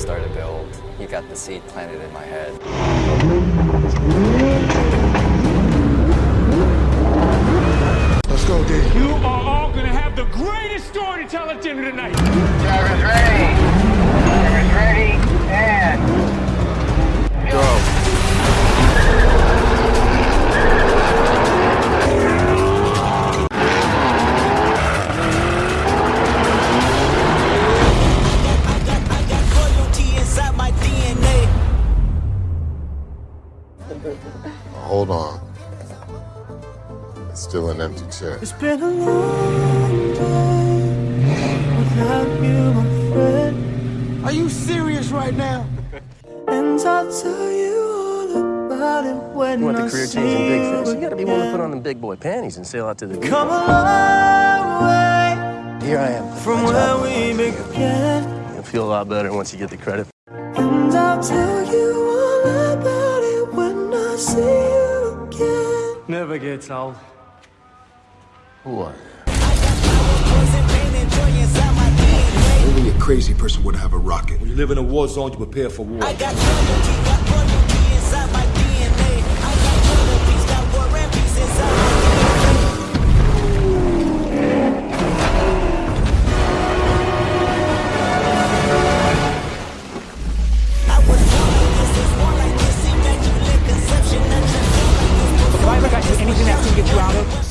Star to build, he got the seed planted in my head. Let's go, D. You are all gonna have the greatest story to tell at dinner tonight. Hold on. It's still an empty chair. It's been a long day without you, my friend. Are you serious right now? And I'll tell you all about it when You want I the career see changing big you fish. You gotta be willing to put on them big boy panties and sail out to the deep. Come a long way Here I am. from where we began. You'll feel a lot better once you get the credit. And I'll tell you see you again. Never gets old. Who are you? Only a crazy person would have a rocket. When you live in a war zone, you prepare for war.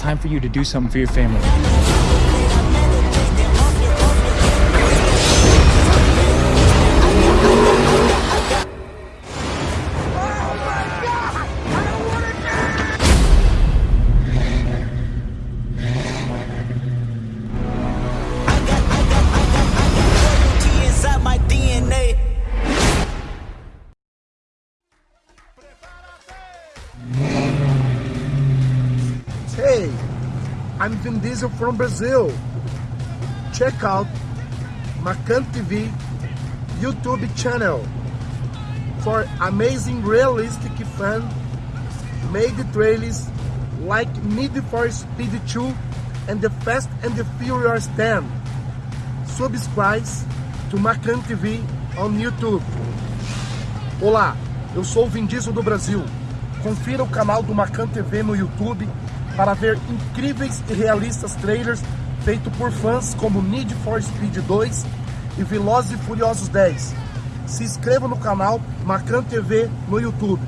Time for you to do something for your family. Loyalty I'm Vin Diesel from Brazil. Check out Macan TV YouTube channel for amazing realistic fan made trailers like Need for Speed 2 and the Fast and the Furious 10. Subscribe to Macan TV on YouTube. Olá, eu sou o Vin Diesel do Brasil. Confira o canal do Macan TV no YouTube para ver incríveis e realistas trailers feitos por fãs como Need for Speed 2 e Velozes e Furiosos 10. Se inscreva no canal Macan TV no YouTube.